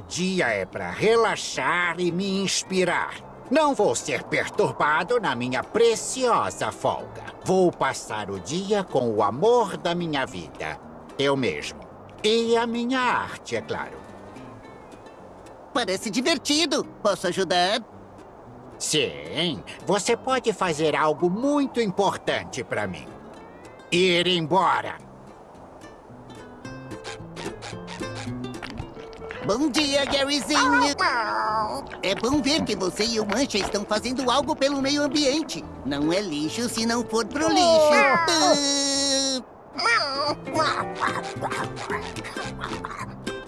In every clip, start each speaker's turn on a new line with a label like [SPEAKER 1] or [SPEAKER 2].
[SPEAKER 1] O dia é para relaxar e me inspirar. Não vou ser perturbado na minha preciosa folga. Vou passar o dia com o amor da minha vida. Eu mesmo. E a minha arte, é claro.
[SPEAKER 2] Parece divertido. Posso ajudar?
[SPEAKER 1] Sim, você pode fazer algo muito importante para mim. Ir embora.
[SPEAKER 2] Bom dia, Garyzinho. É bom ver que você e o Mancha estão fazendo algo pelo meio ambiente. Não é lixo se não for pro lixo.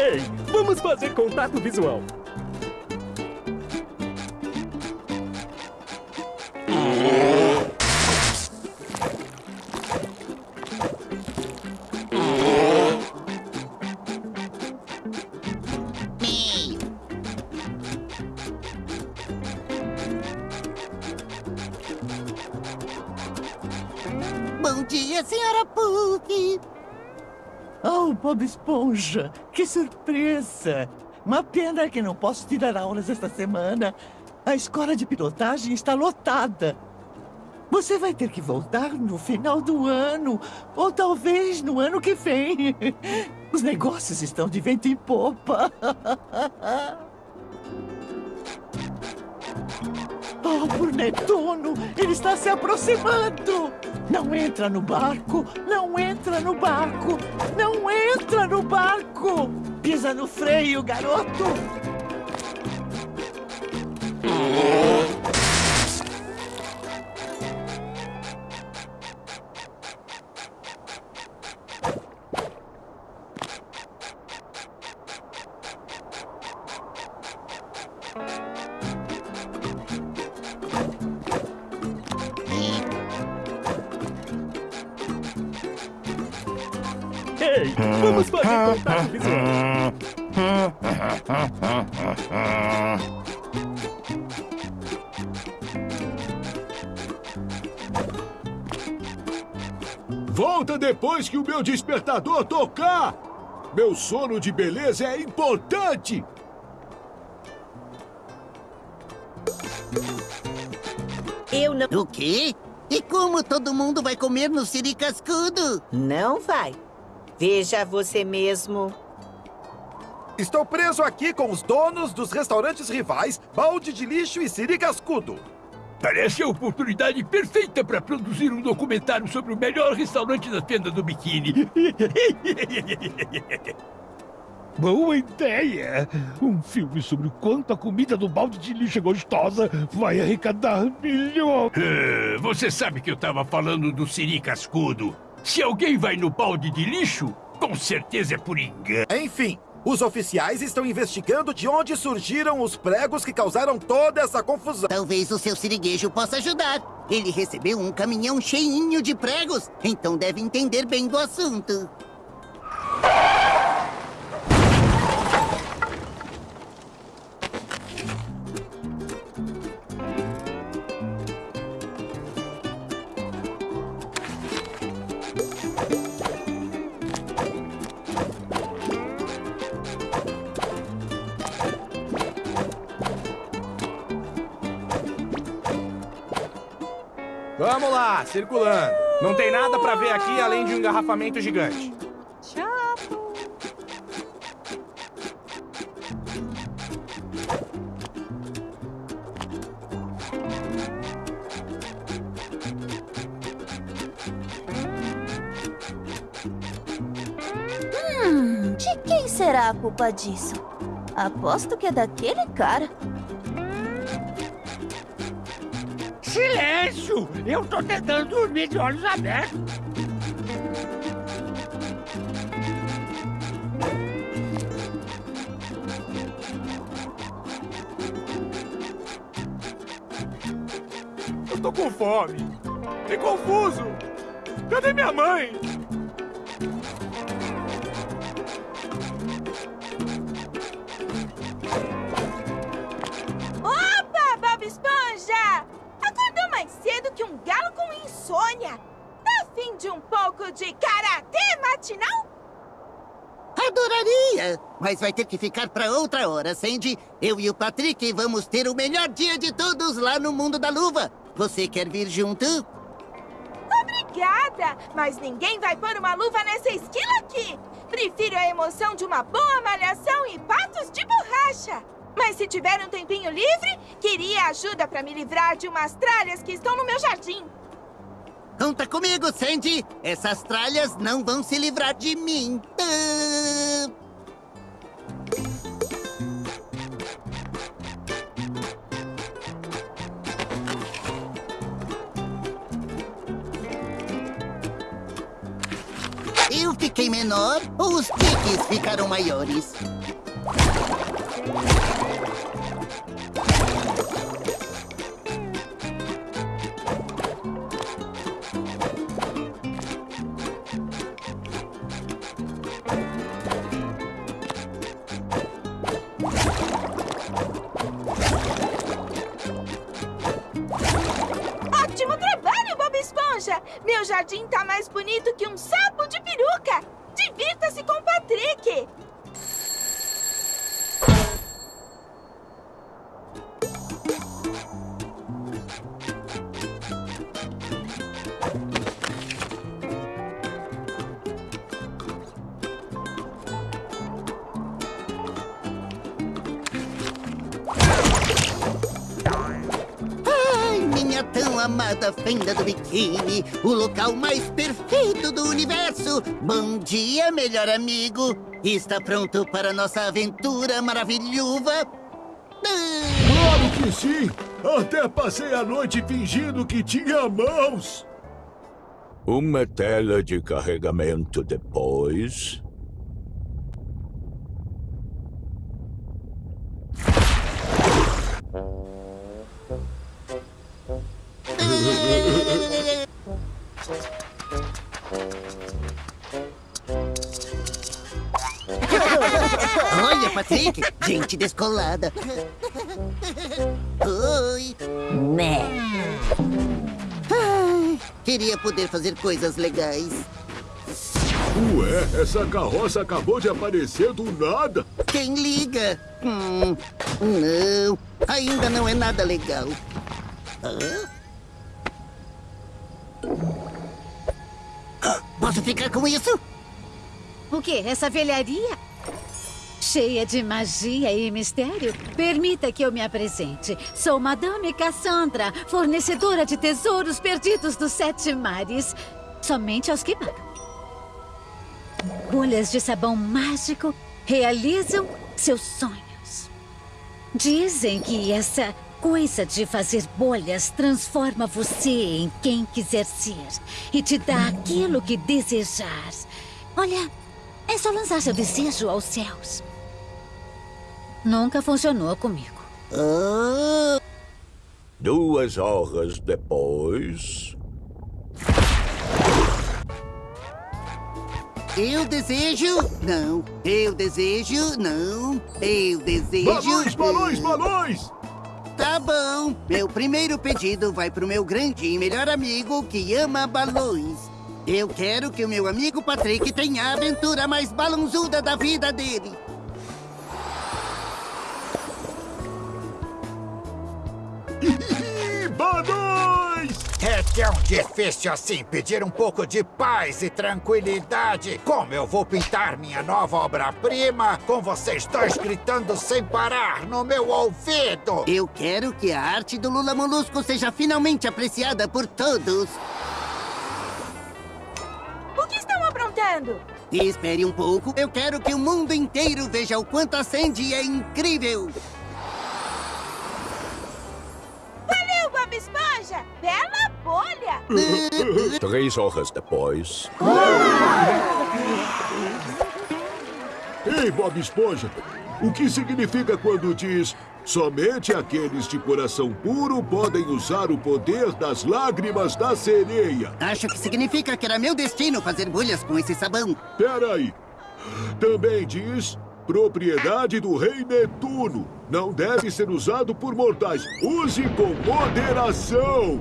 [SPEAKER 3] Ei, vamos fazer contato visual.
[SPEAKER 4] Esponja, que surpresa! Uma pena que não posso tirar aulas esta semana. A escola de pilotagem está lotada. Você vai ter que voltar no final do ano, ou talvez no ano que vem. Os negócios estão de vento em popa. Oh, por Netuno! Ele está se aproximando! Não entra no barco! Não entra no barco! Não entra no barco! Pisa no freio, garoto!
[SPEAKER 3] Ei, vamos fazer contato visual.
[SPEAKER 5] Volta depois que o meu despertador tocar! Meu sono de beleza é importante!
[SPEAKER 6] Eu não...
[SPEAKER 2] O quê? E como todo mundo vai comer no Siri Cascudo?
[SPEAKER 6] Não vai. Veja você mesmo.
[SPEAKER 7] Estou preso aqui com os donos dos restaurantes rivais, Balde de Lixo e Siri Cascudo.
[SPEAKER 8] Parece a oportunidade perfeita para produzir um documentário sobre o melhor restaurante da fenda do biquíni. Boa ideia! Um filme sobre o quanto a comida do balde de lixo é gostosa vai arrecadar milhões.
[SPEAKER 9] Eh, Você sabe que eu tava falando do Siri Cascudo. Se alguém vai no balde de lixo, com certeza é por engano.
[SPEAKER 7] Enfim, os oficiais estão investigando de onde surgiram os pregos que causaram toda essa confusão.
[SPEAKER 2] Talvez o seu siriguejo possa ajudar. Ele recebeu um caminhão cheinho de pregos, então deve entender bem do assunto.
[SPEAKER 10] Vamos lá, circulando. Não tem nada pra ver aqui além de um engarrafamento gigante.
[SPEAKER 11] Hum, de quem será a culpa disso? Aposto que é daquele cara.
[SPEAKER 8] Silêncio! Eu tô tentando dormir de olhos abertos.
[SPEAKER 10] Eu tô com fome. E confuso. Cadê minha mãe?
[SPEAKER 2] Mas vai ter que ficar pra outra hora, Sandy. Eu e o Patrick vamos ter o melhor dia de todos lá no mundo da luva. Você quer vir junto?
[SPEAKER 12] Obrigada! Mas ninguém vai pôr uma luva nessa esquila aqui! Prefiro a emoção de uma boa malhação e patos de borracha! Mas se tiver um tempinho livre, queria ajuda pra me livrar de umas tralhas que estão no meu jardim.
[SPEAKER 2] Conta comigo, Sandy. Essas tralhas não vão se livrar de mim. Ah. Eu fiquei menor ou os tiques ficaram maiores?
[SPEAKER 12] Jardim tá mais bonito
[SPEAKER 2] fenda do biquíni, o local mais perfeito do universo. Bom dia, melhor amigo. Está pronto para nossa aventura maravilhosa?
[SPEAKER 5] Claro que sim! Até passei a noite fingindo que tinha mãos!
[SPEAKER 13] Uma tela de carregamento depois.
[SPEAKER 2] Olha, Patrick, gente descolada. Oi. Né. Queria poder fazer coisas legais.
[SPEAKER 5] Ué, essa carroça acabou de aparecer do nada!
[SPEAKER 2] Quem liga? Hum, não, ainda não é nada legal. Hã? Posso ficar com isso?
[SPEAKER 14] O quê? Essa velharia? Cheia de magia e mistério? Permita que eu me apresente. Sou Madame Cassandra, fornecedora de tesouros perdidos dos sete mares. Somente aos que pagam. Bolhas de sabão mágico realizam seus sonhos. Dizem que essa coisa de fazer bolhas transforma você em quem quiser ser e te dá aquilo que desejar. Olha, é só lançar seu desejo aos céus. Nunca funcionou comigo.
[SPEAKER 13] Duas horas depois.
[SPEAKER 2] Eu desejo. Não. Eu desejo. Não. Eu desejo.
[SPEAKER 5] Balões, balões, balões!
[SPEAKER 2] Tá bom. Meu primeiro pedido vai pro meu grande e melhor amigo que ama balões. Eu quero que o meu amigo Patrick tenha a aventura mais balãozuda da vida dele.
[SPEAKER 1] Balões! É tão difícil assim pedir um pouco de paz e tranquilidade. Como eu vou pintar minha nova obra-prima com vocês dois gritando sem parar no meu ouvido?
[SPEAKER 2] Eu quero que a arte do Lula Molusco seja finalmente apreciada por todos.
[SPEAKER 12] O que estão aprontando?
[SPEAKER 2] E espere um pouco, eu quero que o mundo inteiro veja o quanto a Sandy é incrível.
[SPEAKER 12] Bob Esponja! Bela bolha!
[SPEAKER 13] Três horas depois.
[SPEAKER 5] Ei, Bob Esponja, o que significa quando diz somente aqueles de coração puro podem usar o poder das lágrimas da sereia?
[SPEAKER 2] Acho que significa que era meu destino fazer bolhas com esse sabão.
[SPEAKER 5] Peraí. Também diz propriedade do rei Netuno. Não deve ser usado por mortais. Use com moderação.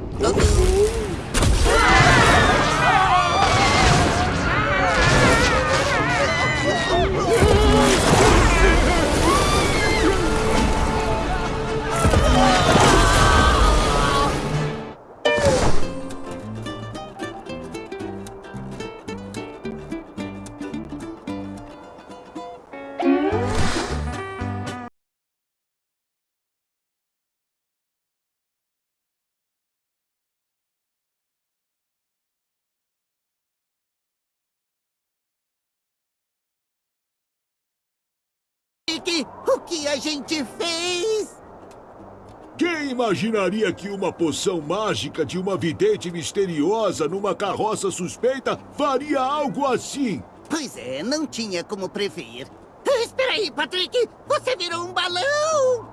[SPEAKER 2] O que a gente fez?
[SPEAKER 5] Quem imaginaria que uma poção mágica de uma vidente misteriosa numa carroça suspeita faria algo assim?
[SPEAKER 2] Pois é, não tinha como prever. Espera aí, Patrick! Você virou um balão!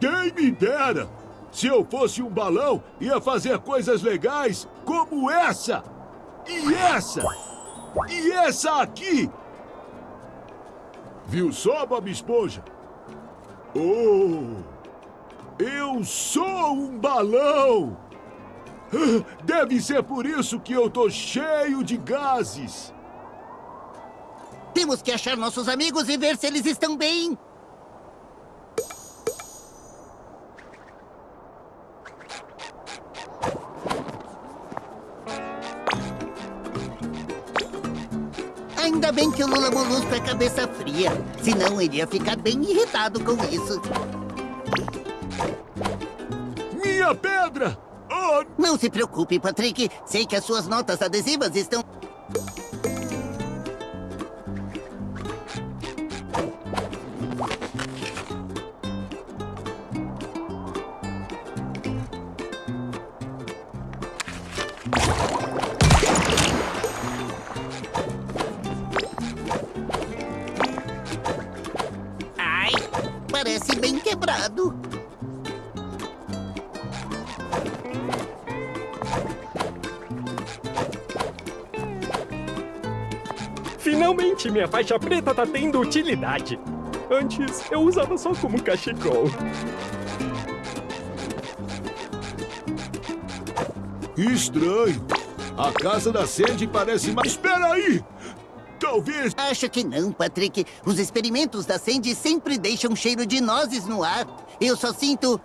[SPEAKER 5] Quem me dera! Se eu fosse um balão, ia fazer coisas legais como essa! E essa! E essa aqui! Viu só, Bob Esponja? Oh! Eu sou um balão! Deve ser por isso que eu tô cheio de gases!
[SPEAKER 2] Temos que achar nossos amigos e ver se eles estão bem. Ainda bem que o Lula Molusco é cabeça fria. Senão ele ia ficar bem irritado com isso.
[SPEAKER 5] Minha pedra! Oh!
[SPEAKER 2] Não se preocupe, Patrick. Sei que as suas notas adesivas estão... quebrado.
[SPEAKER 3] Finalmente, minha faixa preta tá tendo utilidade. Antes, eu usava só como cachecol.
[SPEAKER 5] Estranho. A casa da Sandy parece mais... Espera aí! Talvez...
[SPEAKER 2] Acho que não, Patrick. Os experimentos da Sandy sempre deixam cheiro de nozes no ar. Eu só sinto...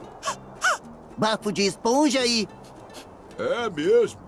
[SPEAKER 2] Bafo de esponja e...
[SPEAKER 5] É mesmo.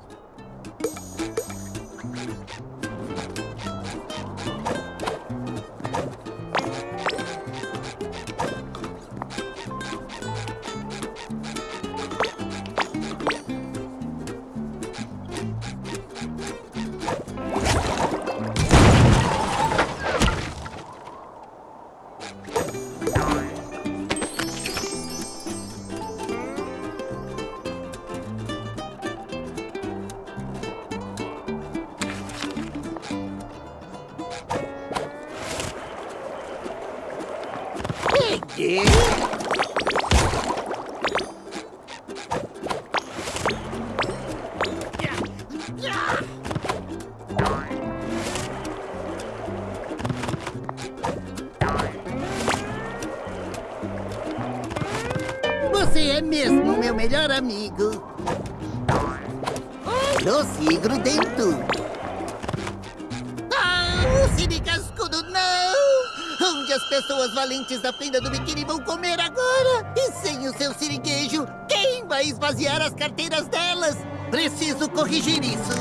[SPEAKER 2] Valentes da fenda do biquíni vão comer agora? E sem o seu siriguejo, quem vai esvaziar as carteiras delas? Preciso corrigir isso.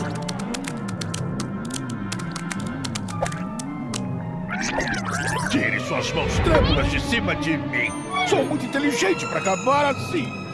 [SPEAKER 8] Tire suas mãos trêmulas de cima de mim! Sou muito inteligente para acabar assim!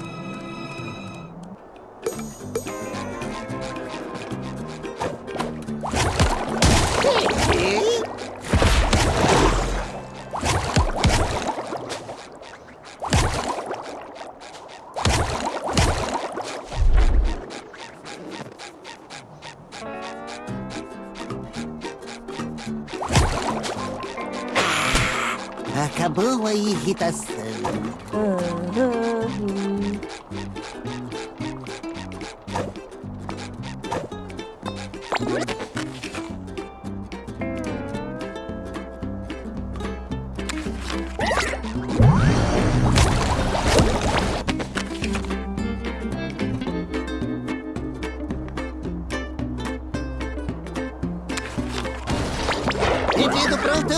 [SPEAKER 2] Entendido, pronto!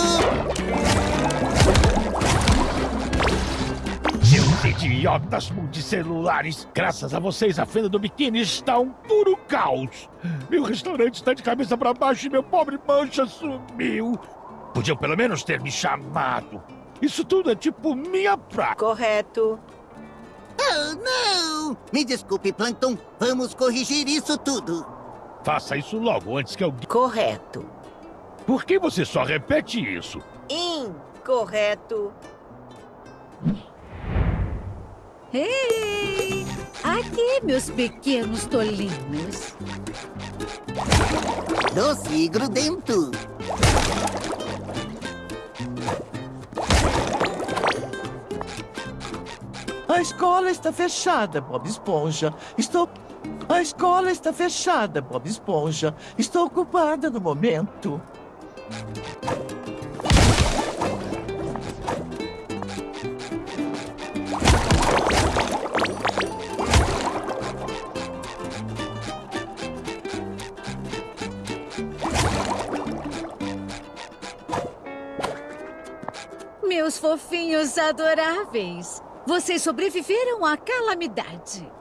[SPEAKER 8] Seus idiotas multicelulares! Graças a vocês, a fenda do biquíni está um puro caos! Meu restaurante está de cabeça para baixo e meu pobre mancha sumiu! Podiam pelo menos ter me chamado! Isso tudo é tipo minha praia!
[SPEAKER 6] Correto.
[SPEAKER 2] Oh, não! Me desculpe, Plankton. Vamos corrigir isso tudo.
[SPEAKER 8] Faça isso logo antes que alguém.
[SPEAKER 6] Correto.
[SPEAKER 8] Por que você só repete isso?
[SPEAKER 6] Incorreto.
[SPEAKER 14] Ei! Aqui, meus pequenos tolinhos.
[SPEAKER 2] Doce e grudento.
[SPEAKER 4] A escola está fechada, Bob Esponja. Estou. A escola está fechada, Bob Esponja. Estou ocupada no momento.
[SPEAKER 14] Meus fofinhos adoráveis. Vocês sobreviveram à calamidade.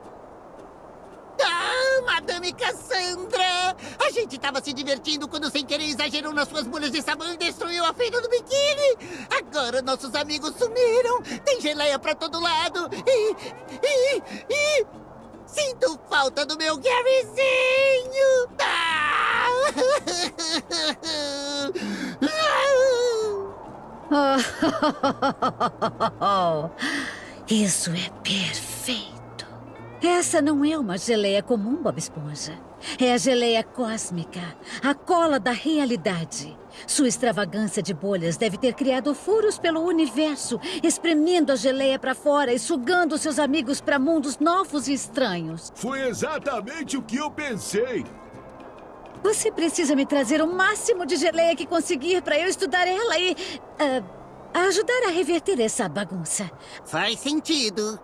[SPEAKER 2] Ah, Madame Cassandra! A gente estava se divertindo quando sem querer exagerou nas suas bolhas de sabão e destruiu a feira do biquíni! Agora nossos amigos sumiram! Tem geleia pra todo lado! E. e. e. Sinto falta do meu Garyzinho! Ah!
[SPEAKER 14] Oh, Isso é perfeito. Essa não é uma geleia comum, Bob Esponja. É a geleia cósmica, a cola da realidade. Sua extravagância de bolhas deve ter criado furos pelo universo, espremendo a geleia para fora e sugando seus amigos para mundos novos e estranhos.
[SPEAKER 5] Foi exatamente o que eu pensei.
[SPEAKER 14] Você precisa me trazer o máximo de geleia que conseguir para eu estudar ela e. ah, ajudar a reverter essa bagunça.
[SPEAKER 2] Faz sentido.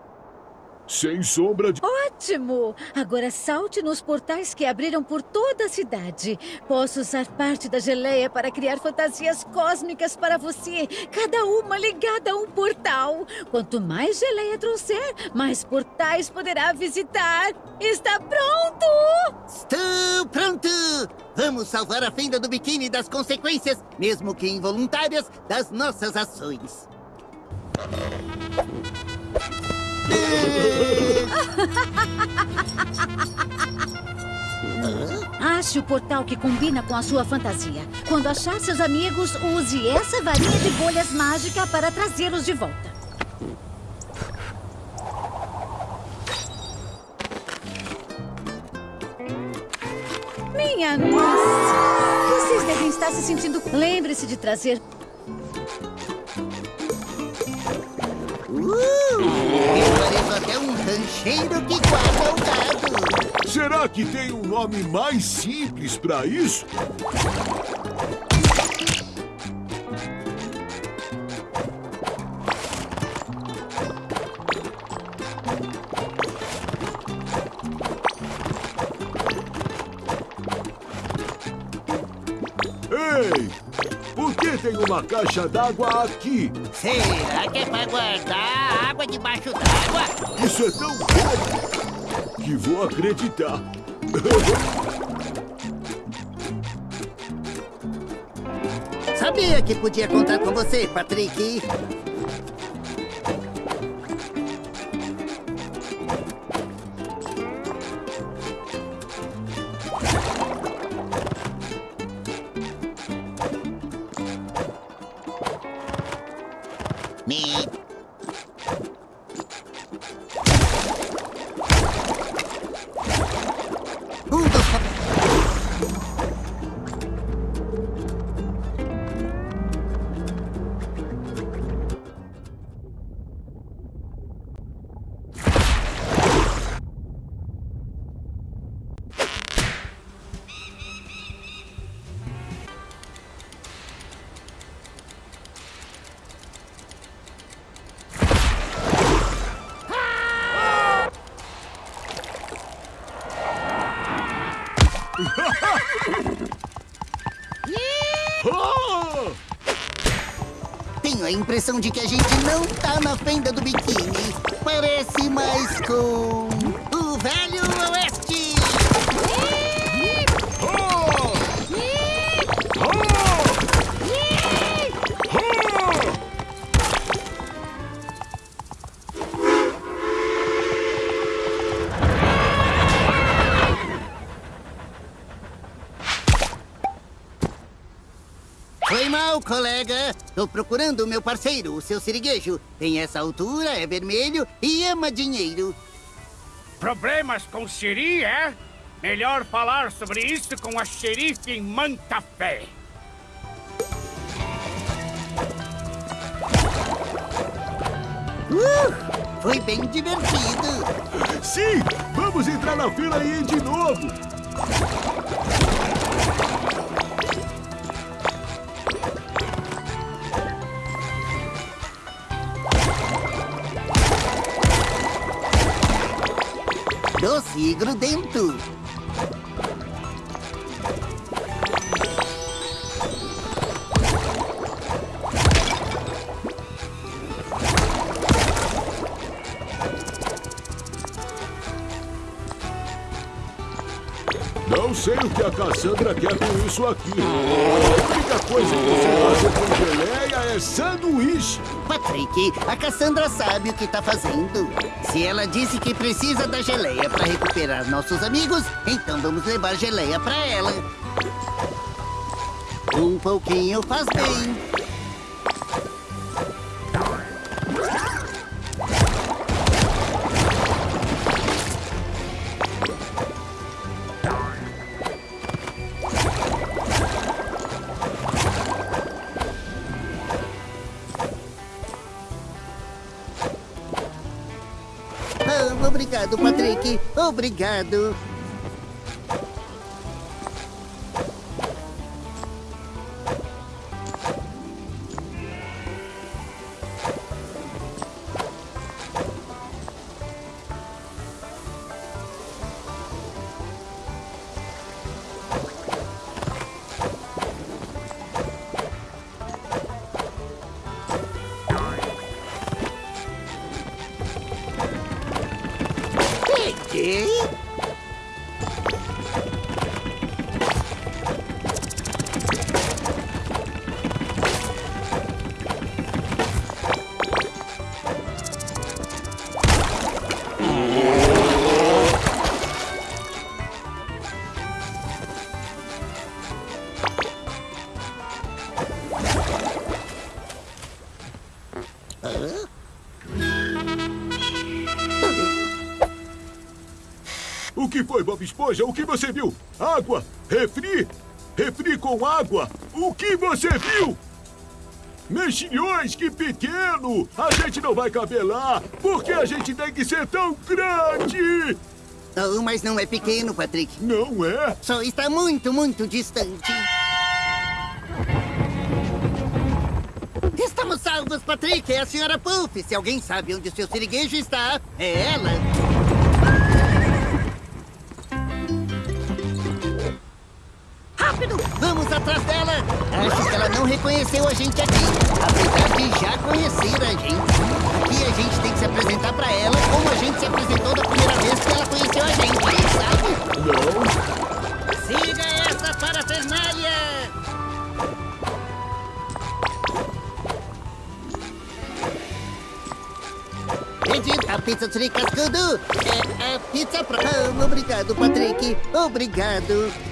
[SPEAKER 5] Sem sombra de.
[SPEAKER 14] Ótimo! Agora salte nos portais que abriram por toda a cidade. Posso usar parte da geleia para criar fantasias cósmicas para você, cada uma ligada a um portal. Quanto mais geleia trouxer, mais portais poderá visitar. Está pronto?
[SPEAKER 2] Estou pronto! Vamos salvar a fenda do biquíni das consequências, mesmo que involuntárias, das nossas ações.
[SPEAKER 14] Ache o portal que combina com a sua fantasia. Quando achar seus amigos, use essa varinha de bolhas mágica para trazê-los de volta. Minha nossa! Vocês devem estar se sentindo. Lembre-se de trazer.
[SPEAKER 2] Uh, eu pareço até um rancheiro que guarda o gado.
[SPEAKER 5] Será que tem um nome mais simples pra isso? Tem uma caixa d'água aqui?
[SPEAKER 2] Será que é pra guardar água debaixo d'água?
[SPEAKER 5] Isso é tão bom que vou acreditar.
[SPEAKER 2] Sabia que podia contar com você, Patrick. Impressão de que a gente não tá na fenda do biquíni. Parece mais com o Velho Oeste. Foi mal, colega. Tô procurando o meu parceiro, o seu siriguejo. Tem essa altura, é vermelho e ama dinheiro.
[SPEAKER 15] Problemas com Siri, é? Melhor falar sobre isso com a xerife em Mantafé.
[SPEAKER 2] Uh, foi bem divertido.
[SPEAKER 5] Sim! Vamos entrar na fila e ir de novo!
[SPEAKER 2] Doce e grudento.
[SPEAKER 5] Não sei o que a Cassandra quer com isso aqui. A única coisa que eu sei fazer com geleia sanduíche.
[SPEAKER 2] Patrick, a Cassandra sabe o que tá fazendo. Se ela disse que precisa da geleia para recuperar nossos amigos, então vamos levar geleia para ela. Um pouquinho faz bem. Obrigado.
[SPEAKER 5] Bob Esponja? O que você viu? Água? Refri? Refri com água? O que você viu? Mexilhões, que pequeno! A gente não vai caber lá! Por que a gente tem que ser tão grande?
[SPEAKER 2] Oh, mas não é pequeno, Patrick.
[SPEAKER 5] Não é?
[SPEAKER 2] Só está muito, muito distante. Estamos salvos, Patrick. É a senhora Puff. Se alguém sabe onde o seu siriguejo está, é ela. Não reconheceu a gente aqui, apesar de já conhecer a gente. Aqui a gente tem que se apresentar pra ela como a gente se apresentou da primeira vez que ela conheceu a gente, sabe?
[SPEAKER 5] Não.
[SPEAKER 2] Siga essa parafernália! A pizza de cascudo. É a pizza pra... Ah, obrigado, Patrick. Obrigado.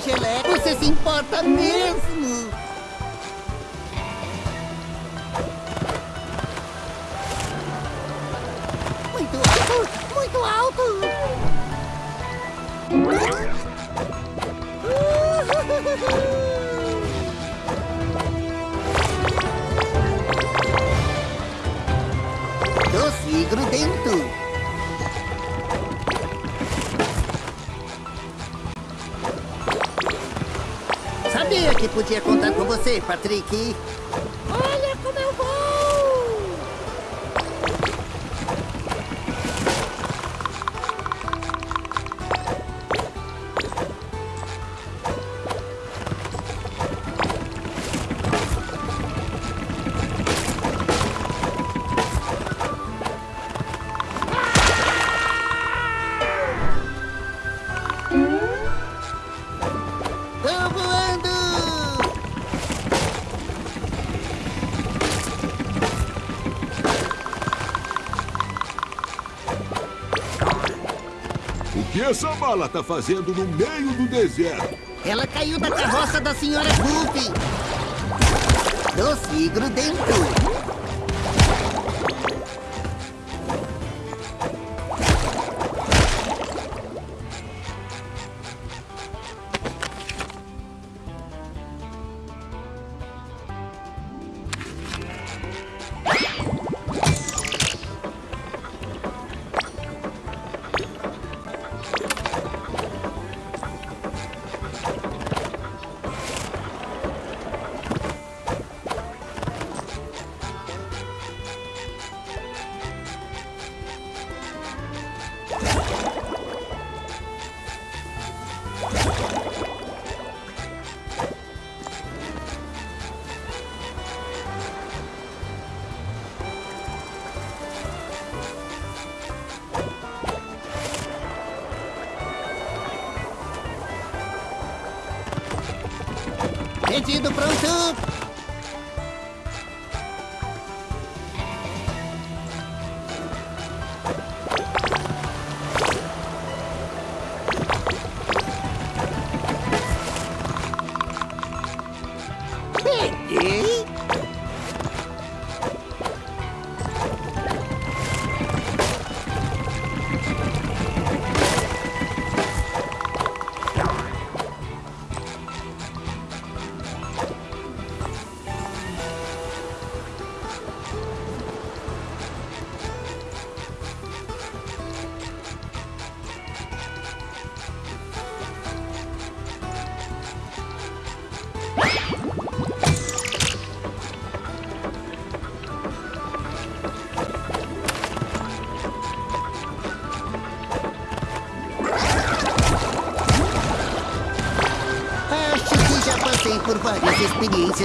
[SPEAKER 2] Você se importa mesmo. Muito alto, muito alto. E grudento. Que podia contar com você, Patrick.
[SPEAKER 5] Essa mala tá fazendo no meio do deserto?
[SPEAKER 2] Ela caiu da carroça da senhora Puff. Doce e grudento.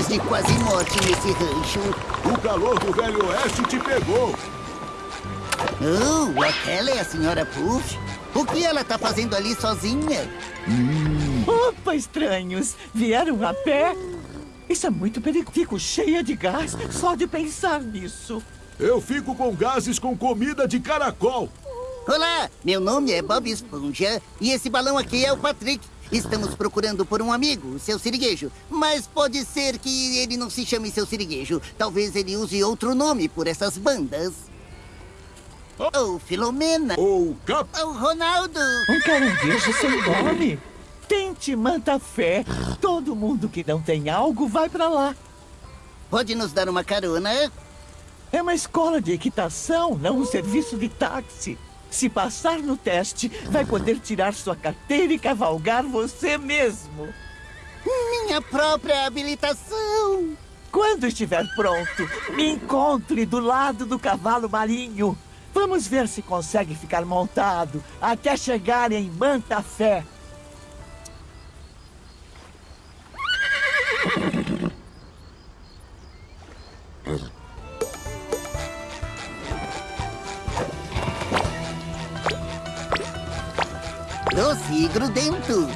[SPEAKER 2] De quase morte nesse rancho.
[SPEAKER 5] O calor do Velho Oeste te pegou.
[SPEAKER 2] Oh, aquela é a senhora Puff? O que ela tá fazendo ali sozinha?
[SPEAKER 4] Opa, estranhos! Vieram a pé? Isso é muito perigoso. Fico cheia de gás só de pensar nisso.
[SPEAKER 5] Eu fico com gases com comida de caracol.
[SPEAKER 2] Olá, meu nome é Bob Esponja e esse balão aqui é o Patrick. Estamos procurando por um amigo, o seu siriguejo. Mas pode ser que ele não se chame seu siriguejo. Talvez ele use outro nome por essas bandas. Ou Filomena.
[SPEAKER 5] Ou Cap...
[SPEAKER 2] Ou Ronaldo.
[SPEAKER 4] Um caranguejo sem nome? Tente manta fé. Todo mundo que não tem algo vai pra lá.
[SPEAKER 2] Pode nos dar uma carona?
[SPEAKER 4] É uma escola de equitação, não um serviço de táxi. Se passar no teste, vai poder tirar sua carteira e cavalgar você mesmo.
[SPEAKER 2] Minha própria habilitação.
[SPEAKER 4] Quando estiver pronto, me encontre do lado do cavalo marinho. Vamos ver se consegue ficar montado até chegar em Manta
[SPEAKER 2] Doce e grudento.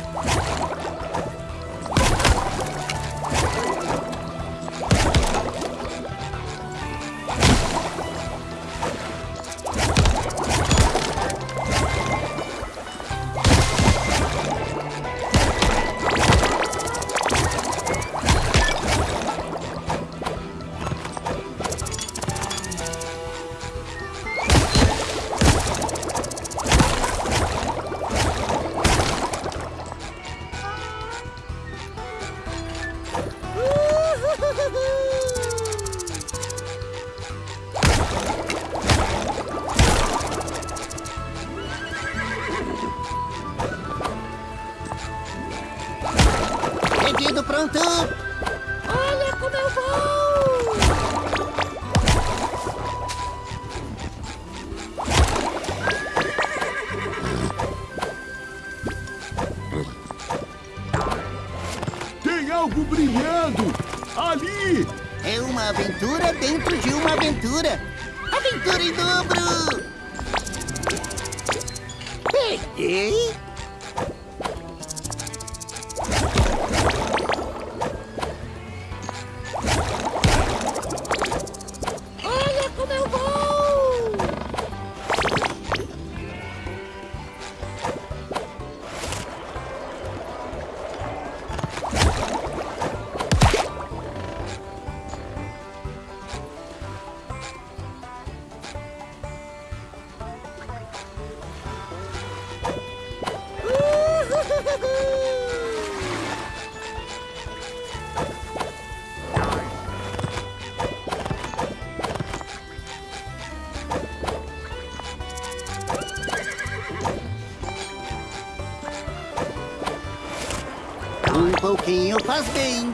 [SPEAKER 2] Faz bem.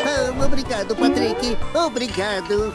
[SPEAKER 2] Ah, obrigado, Patrick. Obrigado.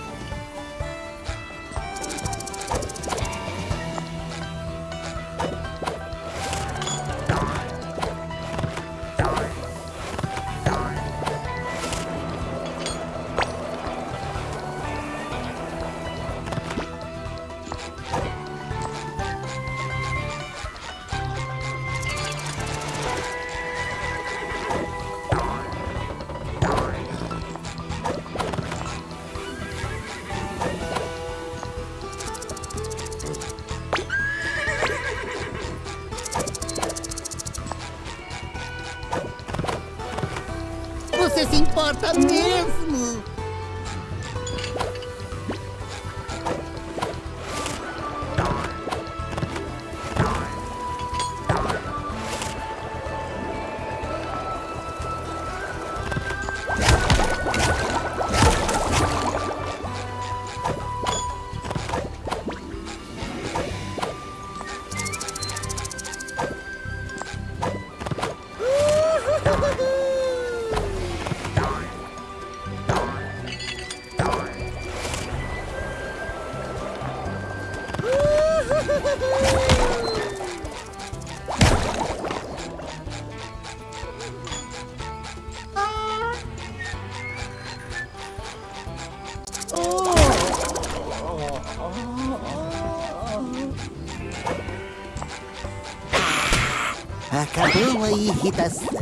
[SPEAKER 2] Irritação.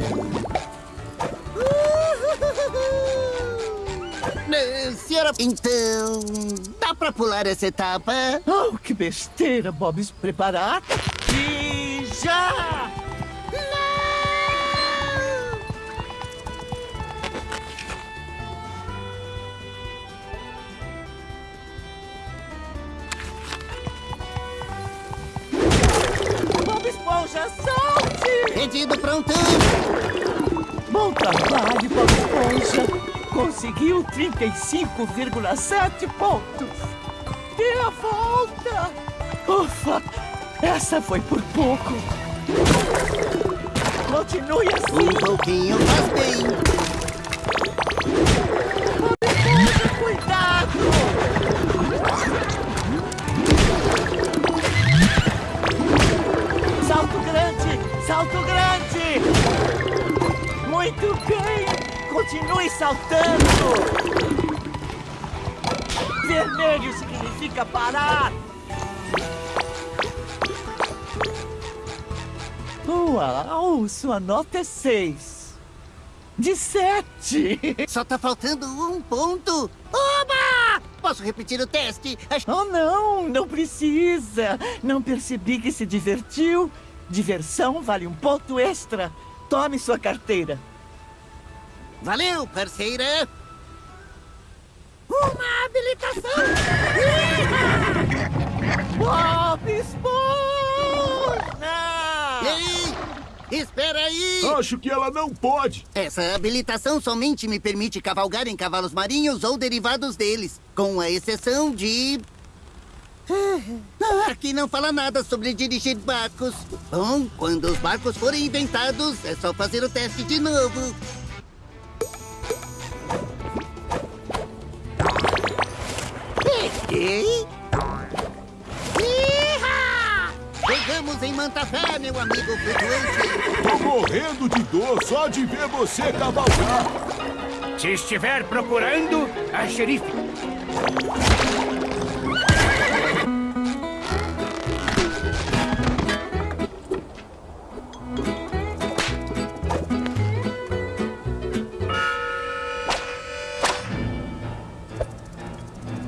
[SPEAKER 2] Eh, Senhora, então, dá pra pular essa etapa?
[SPEAKER 4] Oh, que besteira, Bob. Se preparar. E já! Conseguiu 35,7 pontos. Dê a volta! Ufa! Essa foi por pouco. Continue assim.
[SPEAKER 2] Um pouquinho faz bem.
[SPEAKER 4] Sua nota é seis. De sete!
[SPEAKER 2] Só tá faltando um ponto. Oba! Posso repetir o teste?
[SPEAKER 4] Oh, não! Não precisa! Não percebi que se divertiu? Diversão vale um ponto extra. Tome sua carteira.
[SPEAKER 2] Valeu, parceira! Uma habilitação!
[SPEAKER 4] Bob Esponja!
[SPEAKER 2] Ei, espera aí!
[SPEAKER 5] Acho que ela não pode.
[SPEAKER 2] Essa habilitação somente me permite cavalgar em cavalos marinhos ou derivados deles, com a exceção de... Ah, Aqui não fala nada sobre dirigir barcos. Bom, quando os barcos forem inventados, é só fazer o teste de novo. Peguei. Pegamos em Mantafé, meu amigo flutuante.
[SPEAKER 5] Tô morrendo de dor só de ver você cavalgar.
[SPEAKER 15] Se estiver procurando, a xerife.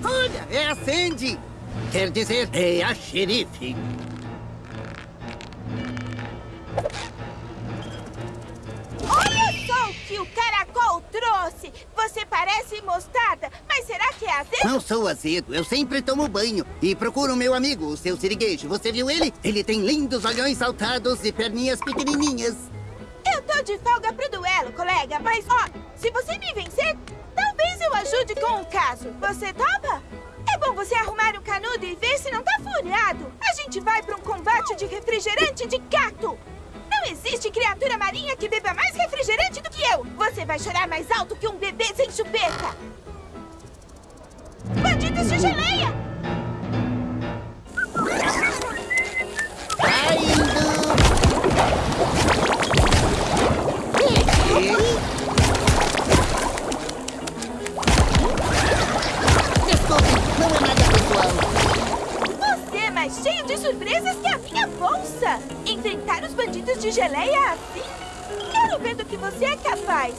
[SPEAKER 2] Olha, é a Sandy. Quer dizer, é a xerife.
[SPEAKER 12] Trouxe! Você parece mostarda, mas será que é azedo?
[SPEAKER 2] Não sou azedo, eu sempre tomo banho. E procuro meu amigo, o seu siriguejo. Você viu ele? Ele tem lindos olhões saltados e perninhas pequenininhas.
[SPEAKER 12] Eu tô de folga pro duelo, colega, mas ó, se você me vencer, talvez eu ajude com o caso. Você topa? É bom você arrumar um canudo e ver se não tá furado. A gente vai pra um combate de refrigerante de gato. Não existe criatura marinha que beba mais refrigerante do que eu. Você vai chorar mais alto que um bebê sem chupeta. Bandidos de geleia!
[SPEAKER 2] Desculpe,
[SPEAKER 12] mais cheio de surpresas que a minha bolsa! Enfrentar os bandidos de geleia assim? Quero ver do que você é capaz!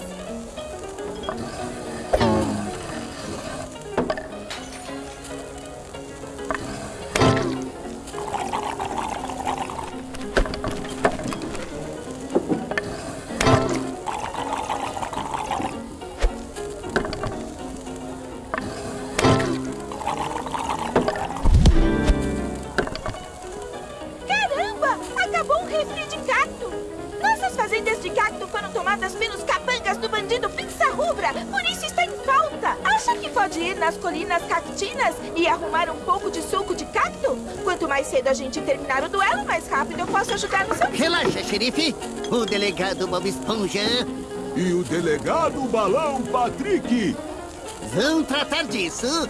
[SPEAKER 12] Ir nas colinas cactinas e arrumar um pouco de suco de cacto? Quanto mais cedo a gente terminar o duelo, mais rápido eu posso ajudar no seu...
[SPEAKER 2] Relaxa, xerife. O delegado Bob Esponja
[SPEAKER 5] E o delegado Balão Patrick.
[SPEAKER 2] vão tratar disso.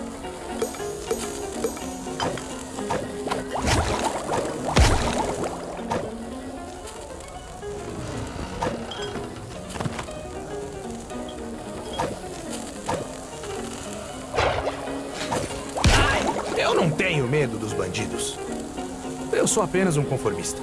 [SPEAKER 10] Apenas um conformista.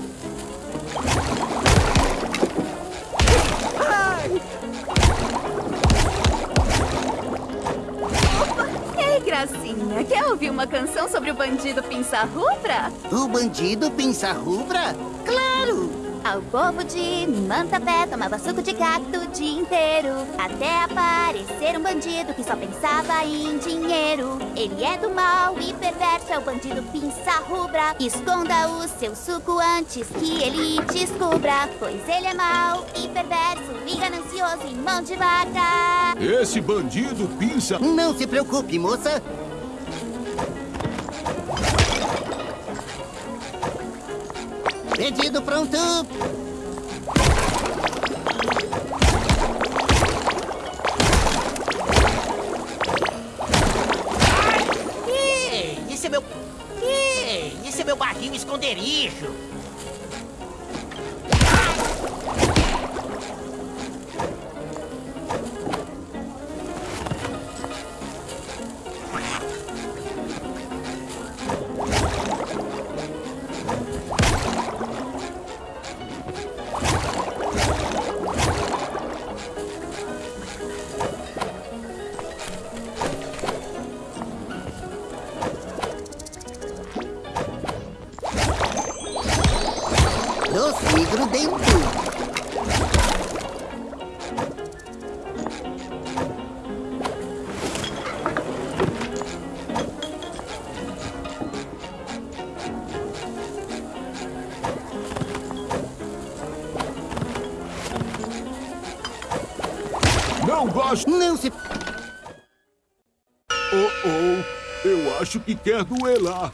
[SPEAKER 16] Ei, gracinha, quer ouvir uma canção sobre o bandido Pinça Rubra?
[SPEAKER 2] O bandido Pinça Rubra? Claro!
[SPEAKER 11] Ao povo de Mantapé tomava suco de cacto o dia inteiro Até aparecer um bandido que só pensava em dinheiro Ele é do mal e perverso, é o bandido pinça rubra Esconda o seu suco antes que ele descubra Pois ele é mau e perverso e ganancioso em mão de vaca
[SPEAKER 5] Esse bandido pinça.
[SPEAKER 2] Não se preocupe, moça. Pedido pronto.
[SPEAKER 5] Eu acho que quer duelar.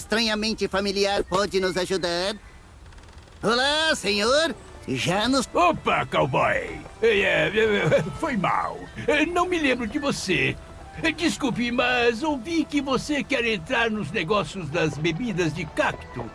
[SPEAKER 2] Estranhamente familiar pode nos ajudar? Olá, senhor. Já nos...
[SPEAKER 9] Opa, cowboy! É, é, foi mal. É, Não me lembro de você. É, Desculpe, mas ouvi que você quer entrar nos negócios das bebidas de cacto.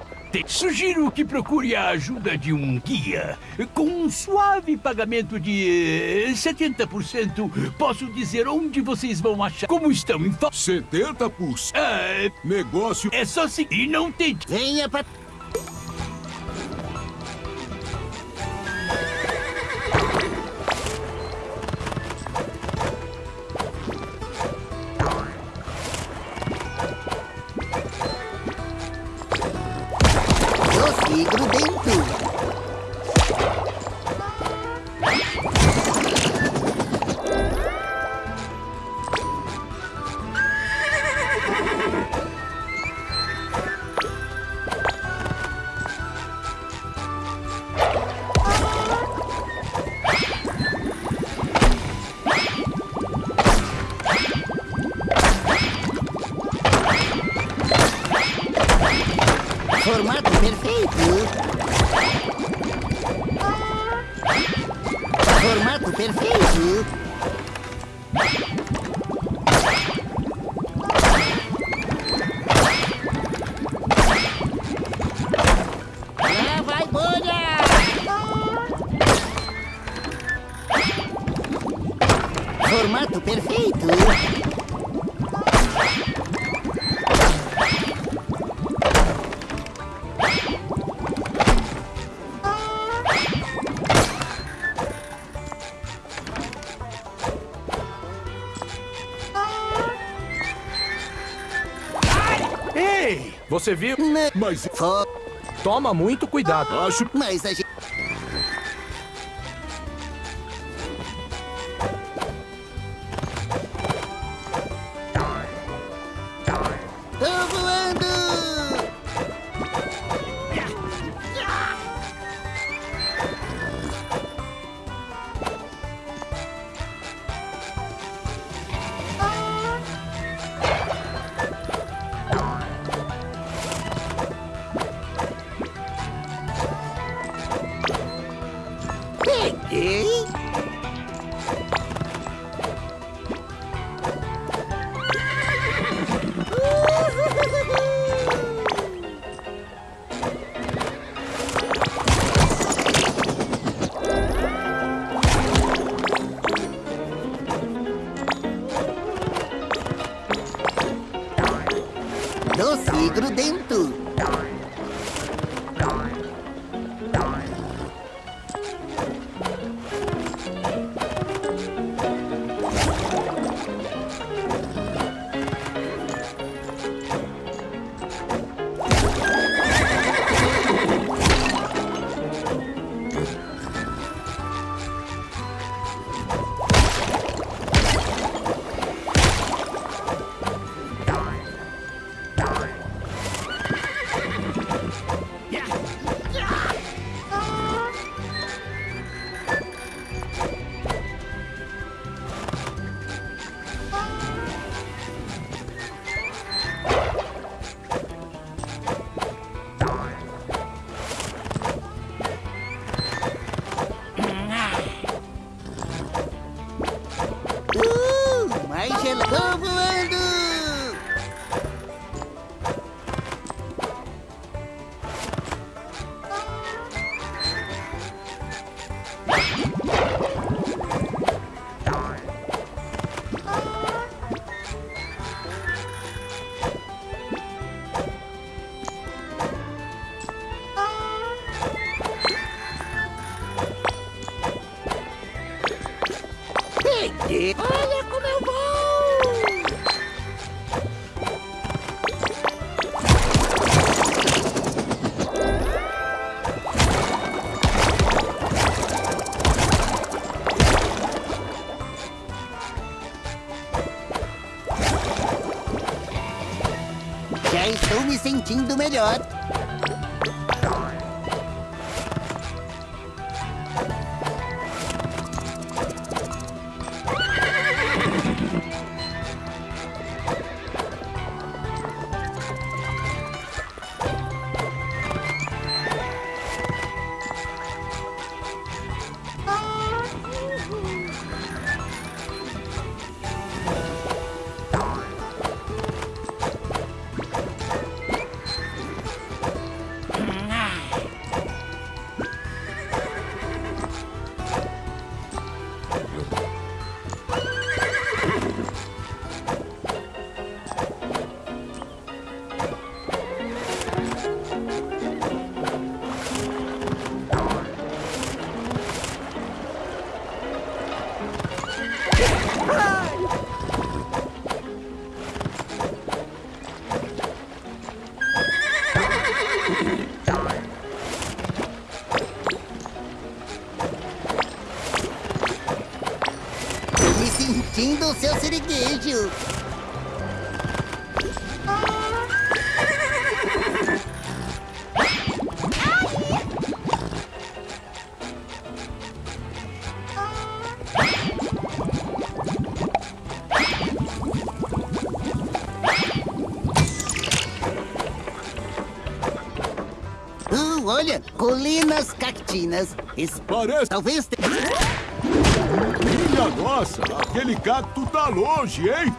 [SPEAKER 9] Sugiro que procure a ajuda de um guia. Com um suave pagamento de eh, 70%, posso dizer onde vocês vão achar. Como estão em fa...
[SPEAKER 5] 70%?
[SPEAKER 9] Ah,
[SPEAKER 5] Negócio...
[SPEAKER 9] é só seguir e não tem...
[SPEAKER 2] Venha pra...
[SPEAKER 10] Ei, você viu?
[SPEAKER 5] Mas...
[SPEAKER 10] Toma muito cuidado.
[SPEAKER 5] Acho...
[SPEAKER 2] Mas a gente... sentindo melhor. O seu siriguejo. Uh, olha, colinas cactinas.
[SPEAKER 5] Parece-
[SPEAKER 2] Talvez
[SPEAKER 5] nossa, aquele cacto tá longe, hein?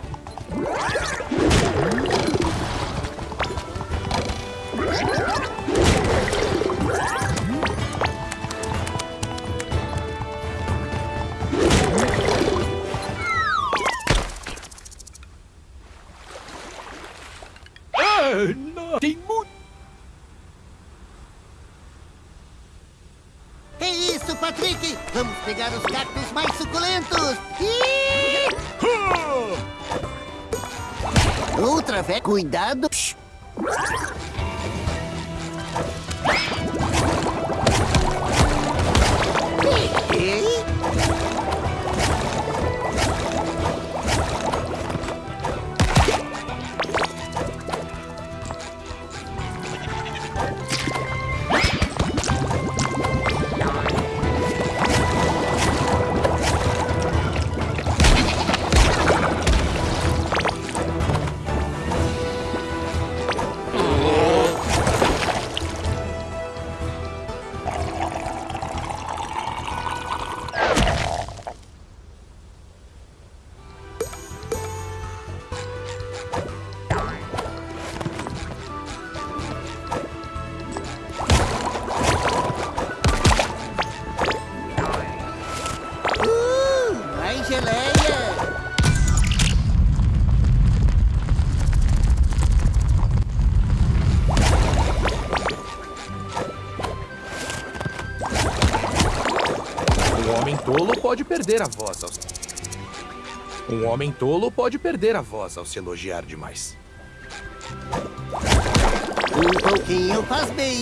[SPEAKER 10] Um homem tolo pode perder a voz ao se elogiar demais.
[SPEAKER 2] Um pouquinho faz bem.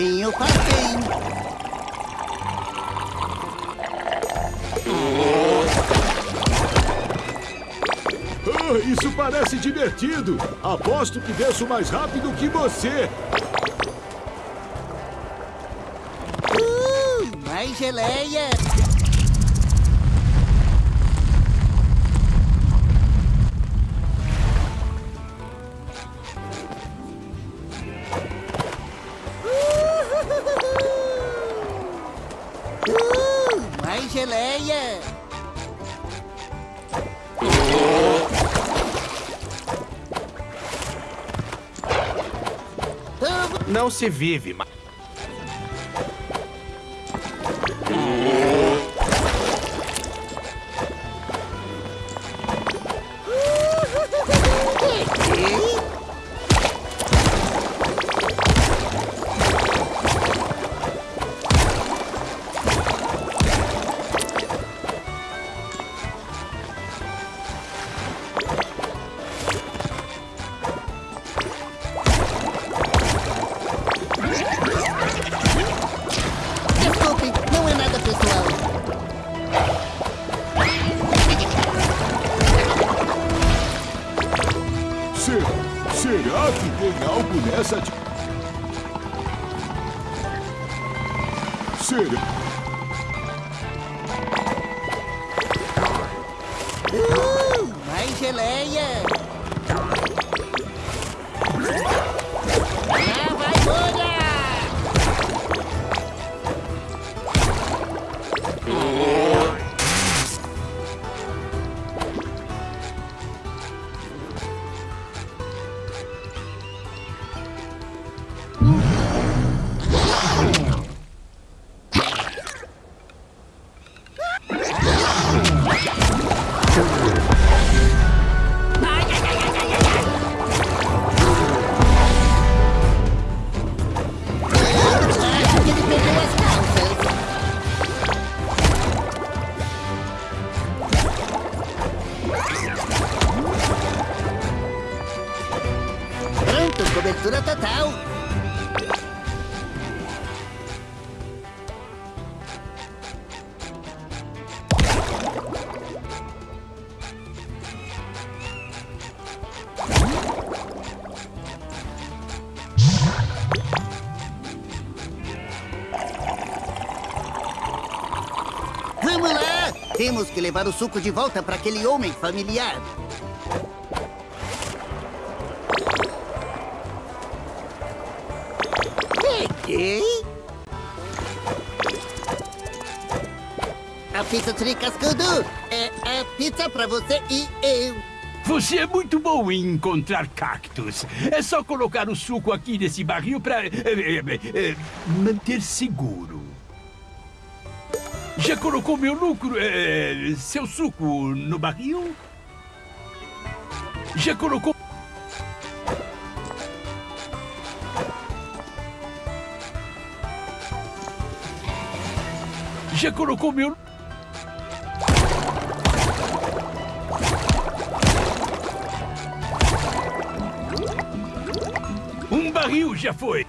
[SPEAKER 2] Faz bem.
[SPEAKER 5] Ah, isso parece divertido. Aposto que desço mais rápido que você.
[SPEAKER 2] Uh, mais mais geleia!
[SPEAKER 10] Se vive, mas...
[SPEAKER 2] Temos que levar o suco de volta para aquele homem familiar. Peguei. A pizza de cascudo é a pizza para você e eu.
[SPEAKER 9] Você é muito bom em encontrar cactos. É só colocar o suco aqui nesse barril para manter seguro. Já colocou meu lucro, eh, seu suco no barril? Já colocou... Já colocou meu... Um barril já foi.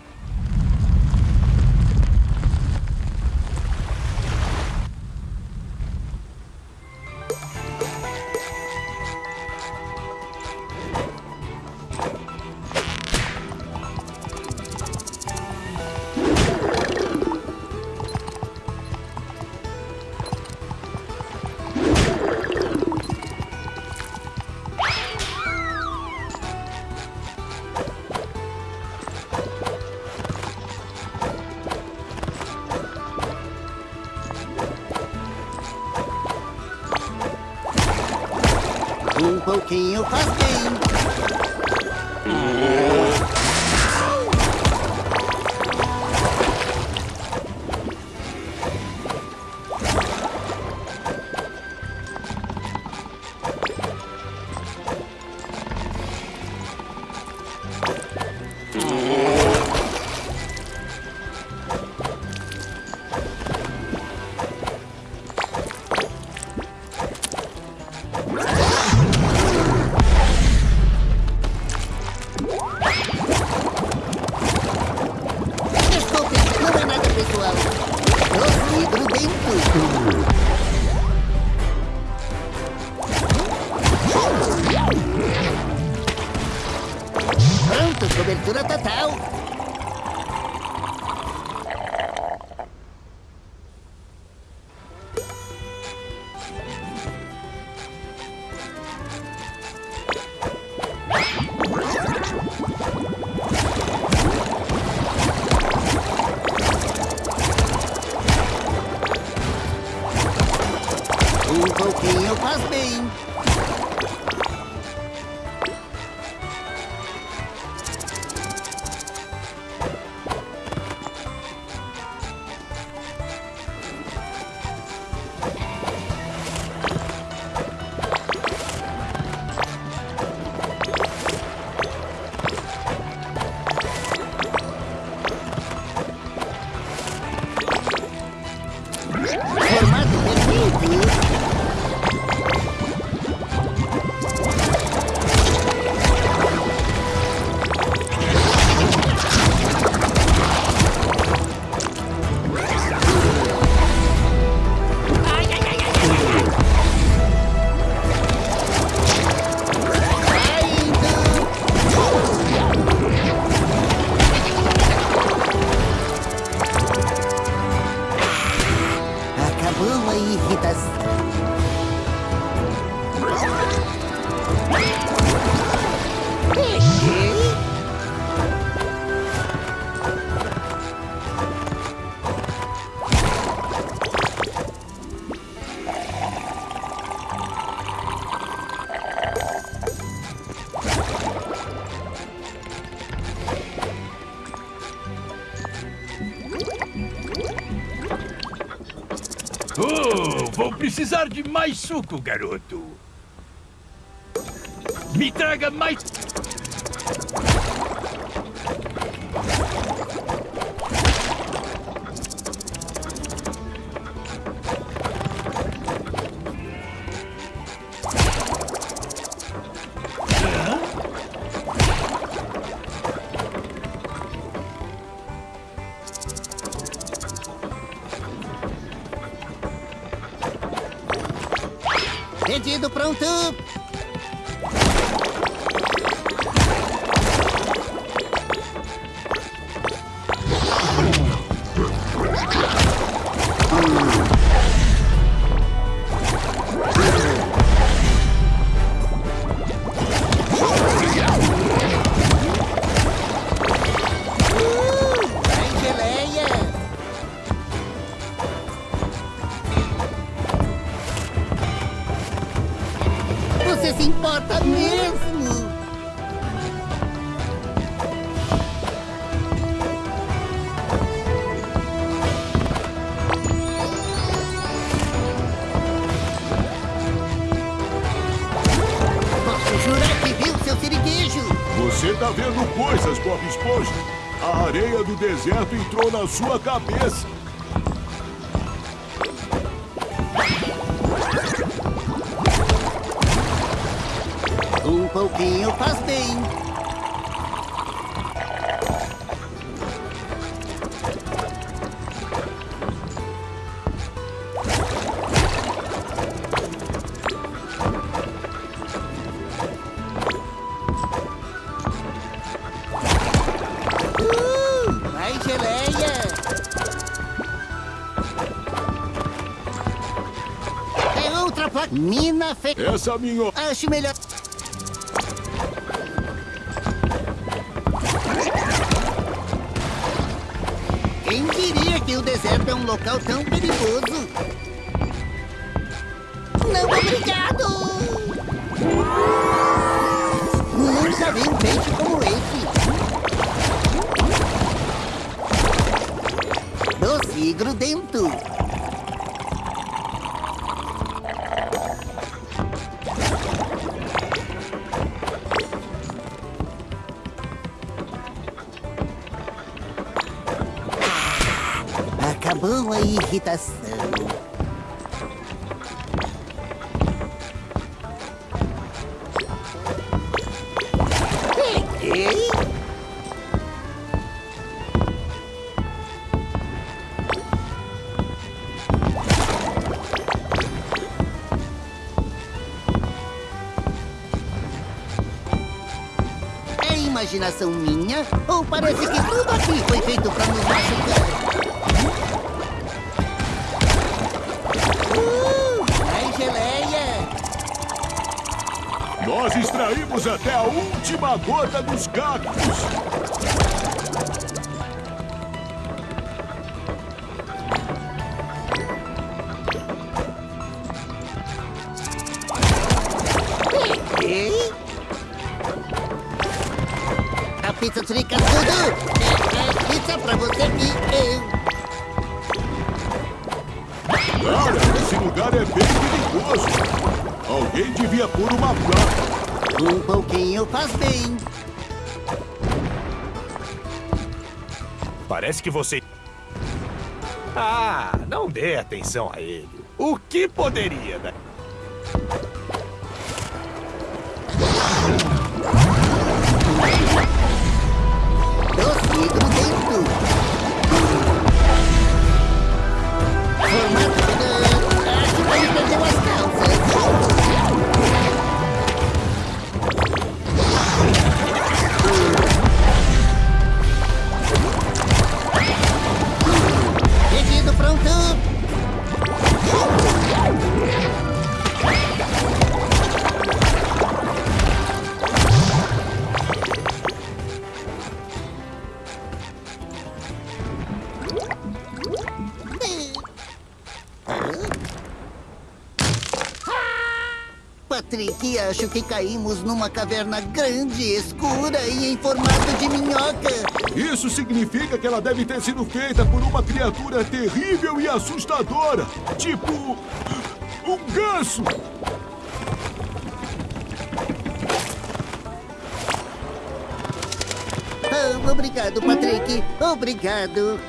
[SPEAKER 9] Oh, vou precisar de mais suco, garoto. Me traga mais.
[SPEAKER 2] Pedido
[SPEAKER 5] sua cabeça. Essa minha...
[SPEAKER 2] Acho melhor... Acabou a irritação. É imaginação minha? Ou parece que tudo aqui foi feito pra nos machucar?
[SPEAKER 5] Até a última gota dos cactos.
[SPEAKER 2] Faz bem.
[SPEAKER 10] Parece que você... Ah, não dê atenção a ele. O que poderia dar?
[SPEAKER 2] Acho que caímos numa caverna grande, escura e em formato de minhoca.
[SPEAKER 5] Isso significa que ela deve ter sido feita por uma criatura terrível e assustadora. Tipo. um ganso.
[SPEAKER 2] Ah, obrigado, Patrick. Obrigado.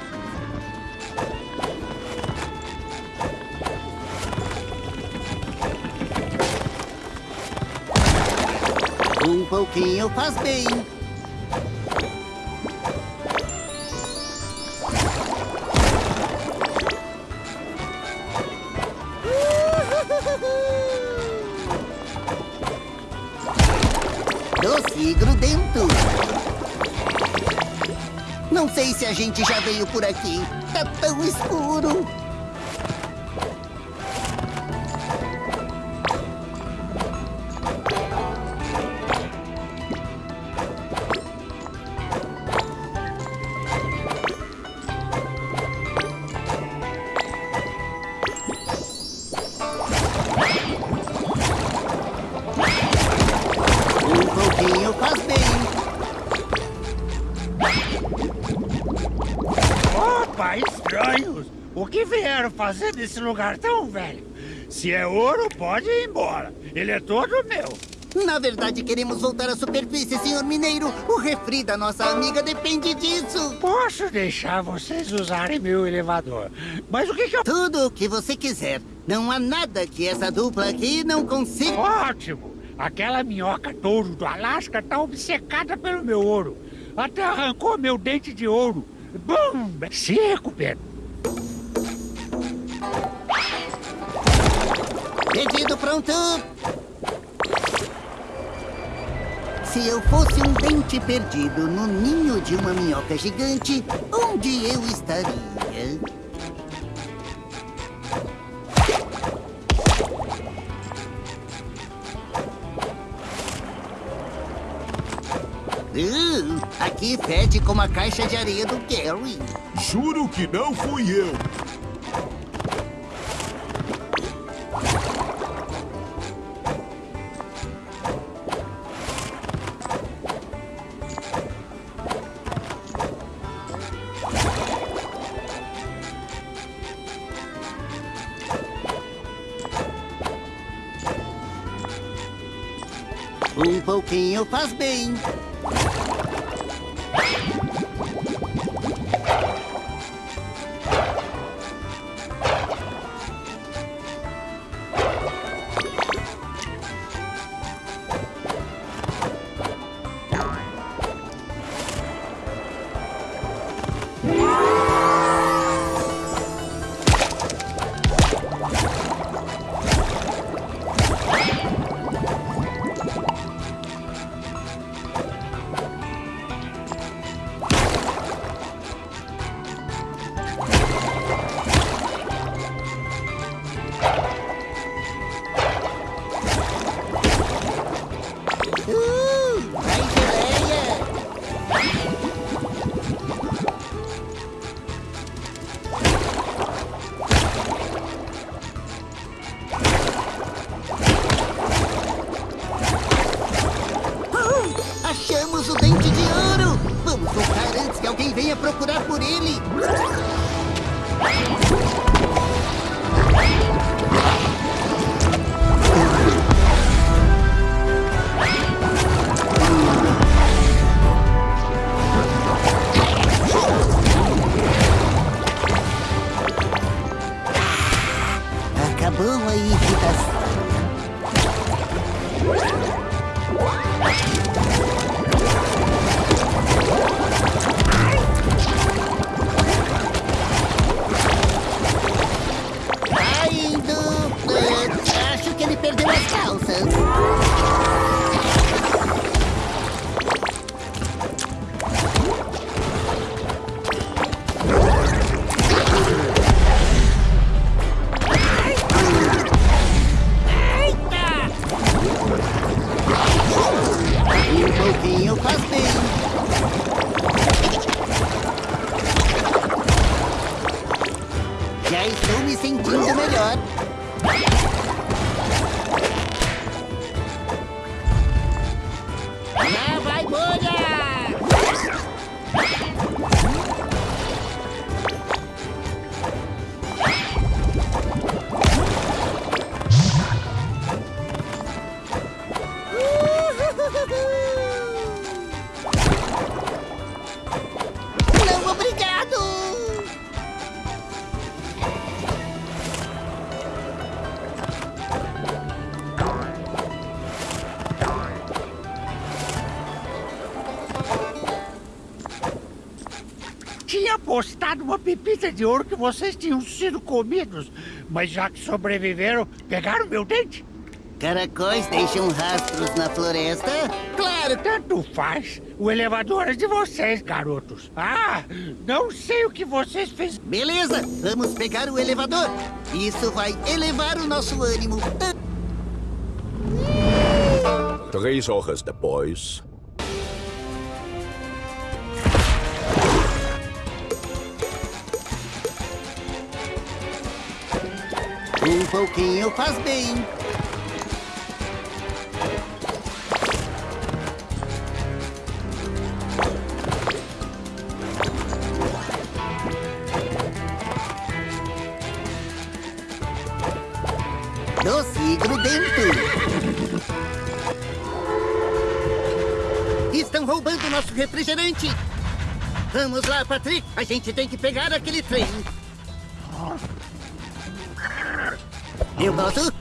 [SPEAKER 2] Um pouquinho faz bem. Doce grudento. Não sei se a gente já veio por aqui. Tá tão escuro.
[SPEAKER 15] Nesse lugar tão velho? Se é ouro, pode ir embora. Ele é todo meu.
[SPEAKER 2] Na verdade, queremos voltar à superfície, senhor mineiro. O refri da nossa amiga depende disso.
[SPEAKER 15] Posso deixar vocês usarem meu elevador. Mas o que que eu...
[SPEAKER 2] Tudo o que você quiser. Não há nada que essa dupla aqui não consiga.
[SPEAKER 15] Ótimo! Aquela minhoca touro do Alasca tá obcecada pelo meu ouro. Até arrancou meu dente de ouro. Bum! Se recupera.
[SPEAKER 2] Pronto. Se eu fosse um dente perdido no ninho de uma minhoca gigante, onde eu estaria? Uh, aqui fede como a caixa de areia do Gary.
[SPEAKER 5] Juro que não fui eu.
[SPEAKER 15] Uma pepita de ouro que vocês tinham sido comidos. Mas já que sobreviveram, pegaram meu dente?
[SPEAKER 2] Caracóis deixam rastros na floresta?
[SPEAKER 15] Claro, tanto faz. O elevador é de vocês, garotos. Ah, não sei o que vocês fizeram.
[SPEAKER 2] Beleza, vamos pegar o elevador. Isso vai elevar o nosso ânimo.
[SPEAKER 13] Três horas depois.
[SPEAKER 2] Pouquinho faz bem. Doce grudento. Estão roubando nosso refrigerante. Vamos lá, Patrick. A gente tem que pegar aquele trem. Eu posso? Que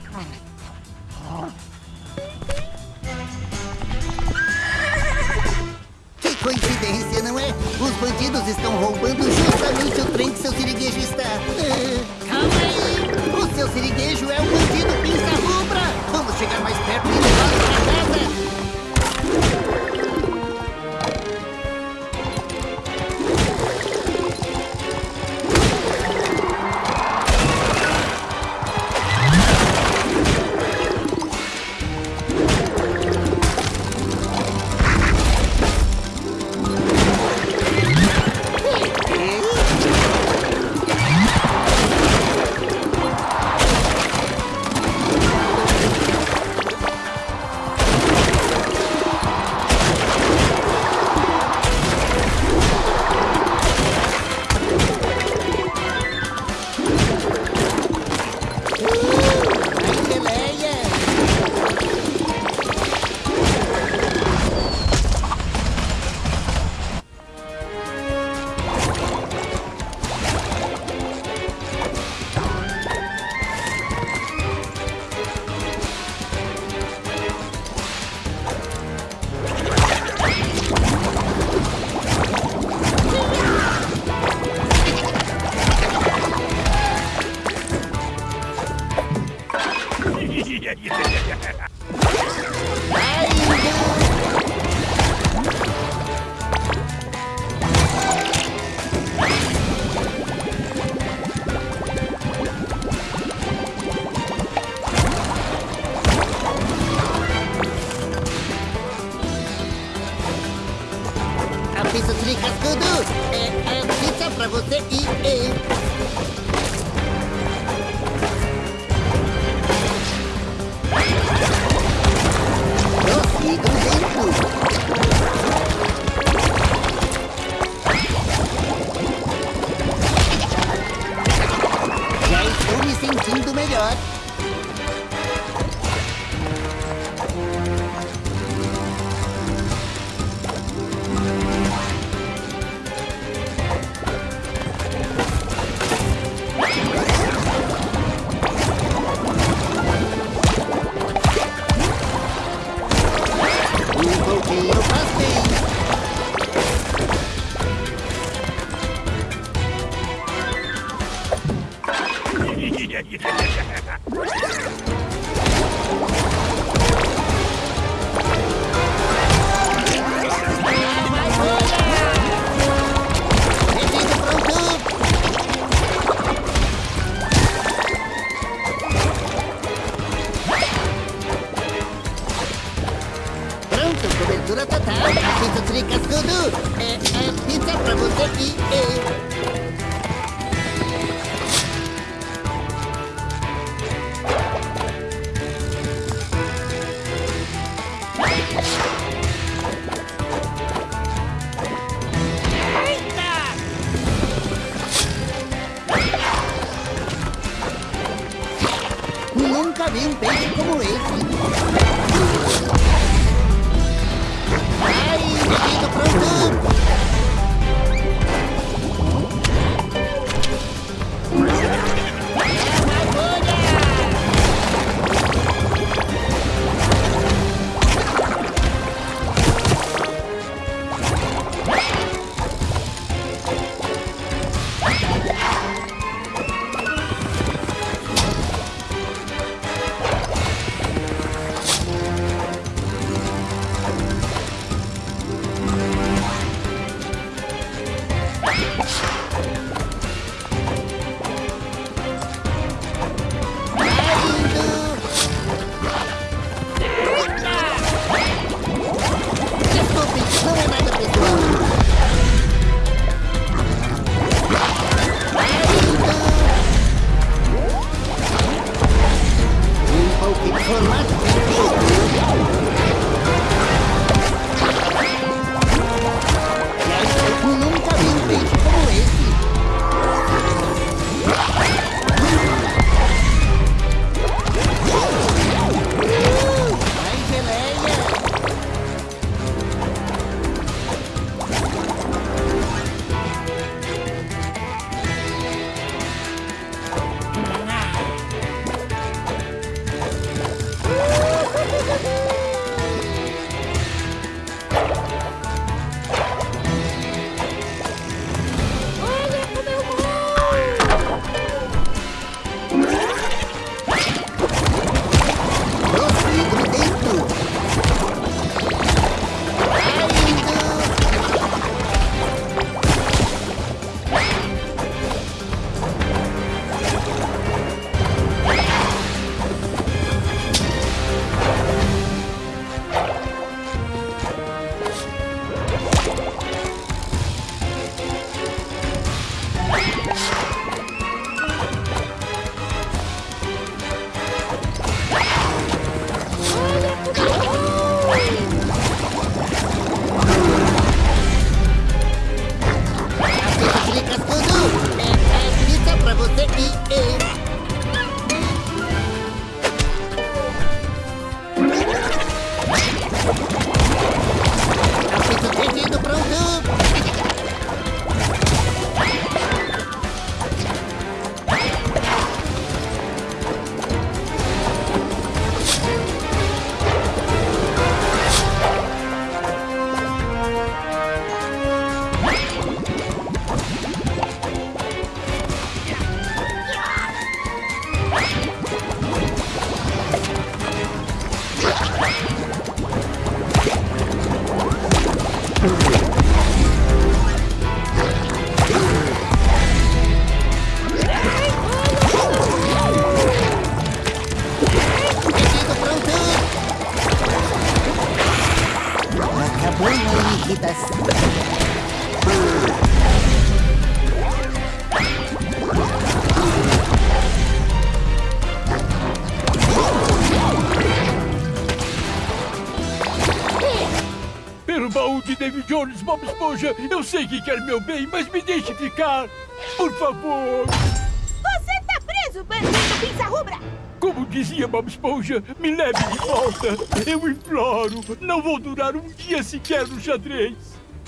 [SPEAKER 9] Jones, Bob Esponja, eu sei que quer meu bem, mas me deixe ficar. Por favor.
[SPEAKER 12] Você tá preso, bandido pinça rubra!
[SPEAKER 9] Como dizia Bob Esponja, me leve de volta. Eu imploro. Não vou durar um dia sequer no xadrez.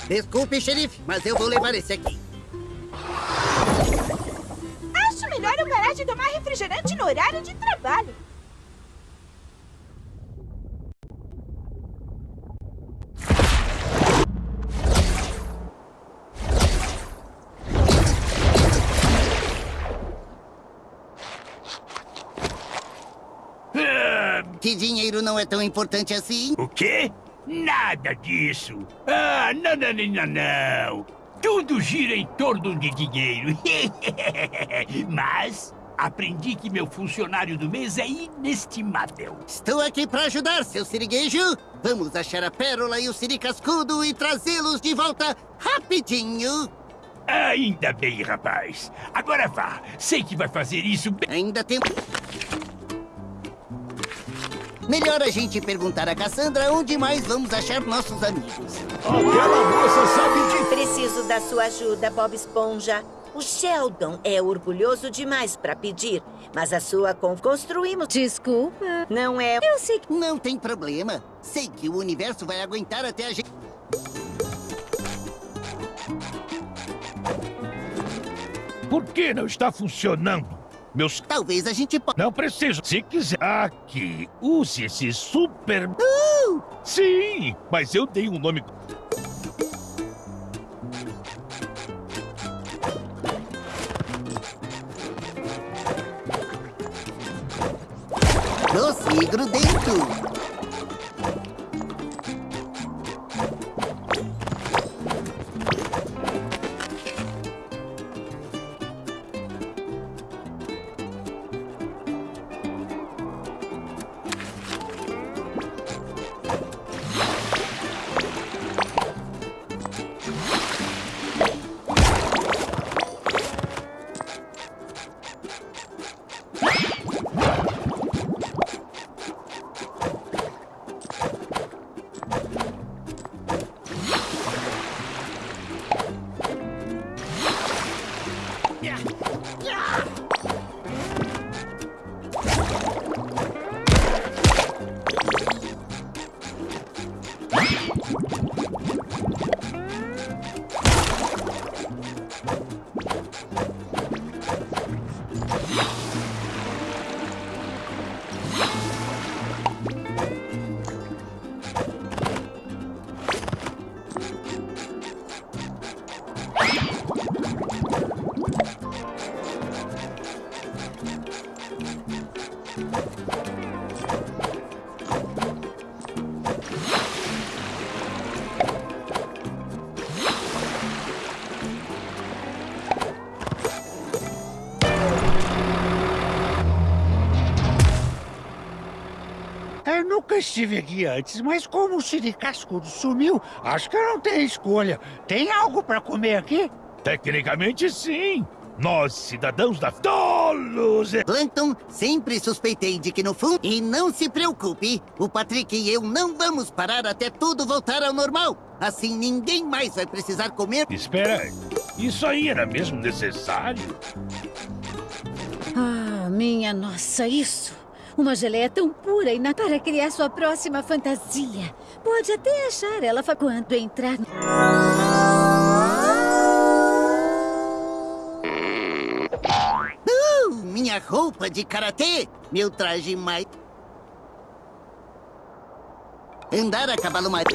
[SPEAKER 2] Desculpe, xerife, mas eu vou levar esse aqui. Não é tão importante assim.
[SPEAKER 9] O quê? Nada disso. Ah, não, não, não, não, não. Tudo gira em torno de dinheiro. Mas aprendi que meu funcionário do mês é inestimável.
[SPEAKER 2] Estou aqui para ajudar, seu siriguejo. Vamos achar a pérola e o siricascudo e trazê-los de volta rapidinho.
[SPEAKER 9] Ainda bem, rapaz. Agora vá. Sei que vai fazer isso bem.
[SPEAKER 2] Ainda tem... Melhor a gente perguntar a Cassandra onde mais vamos achar nossos amigos.
[SPEAKER 5] Aquela moça sabe de...
[SPEAKER 6] Preciso da sua ajuda, Bob Esponja. O Sheldon é orgulhoso demais para pedir, mas a sua con... construímos...
[SPEAKER 14] Desculpa.
[SPEAKER 6] Não é...
[SPEAKER 14] Eu sei que...
[SPEAKER 2] Não tem problema. Sei que o universo vai aguentar até a gente...
[SPEAKER 8] Por que não está funcionando? Meus...
[SPEAKER 2] Talvez a gente possa...
[SPEAKER 8] Não preciso. Se quiser... Aqui, use esse super...
[SPEAKER 2] Uh!
[SPEAKER 8] Sim, mas eu dei um nome...
[SPEAKER 2] Doce grudento.
[SPEAKER 15] Estive aqui antes, mas como o siricascudo sumiu, acho que eu não tenho escolha. Tem algo para comer aqui?
[SPEAKER 8] Tecnicamente, sim. Nós, cidadãos da Tolos...
[SPEAKER 2] Plankton, sempre suspeitei de que no fundo... E não se preocupe, o Patrick e eu não vamos parar até tudo voltar ao normal. Assim ninguém mais vai precisar comer...
[SPEAKER 8] Espera, isso aí era mesmo necessário?
[SPEAKER 14] Ah, minha nossa, isso! Uma geleia tão pura e na para criar sua próxima fantasia. Pode até achar ela quando entrar...
[SPEAKER 2] Uh, minha roupa de karatê, meu traje mais... Andar a cavalo mais...